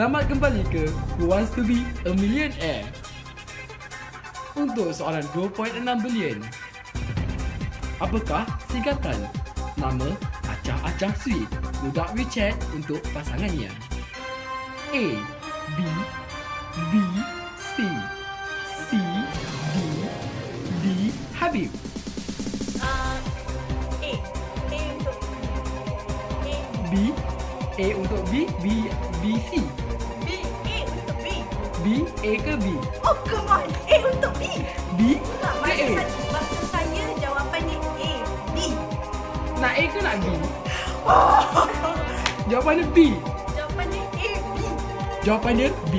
Selamat kembali ke Who Wants To Be A Millionaire Untuk soalan 2.6 bilion Apakah singkatan nama Acah-Acah Sweet budak WeChat untuk pasangannya? A. B. B. C. C. D. D. Habib Uh, A. A untuk. B. A untuk B. B. B. C. B. A ke B? Oh, come on. A untuk B. B Tak, ke maksud, A? saya, maksud saya jawapannya A. B. Nak A ke nak B? Jawapannya B. Jawapannya A. B. Jawapannya B.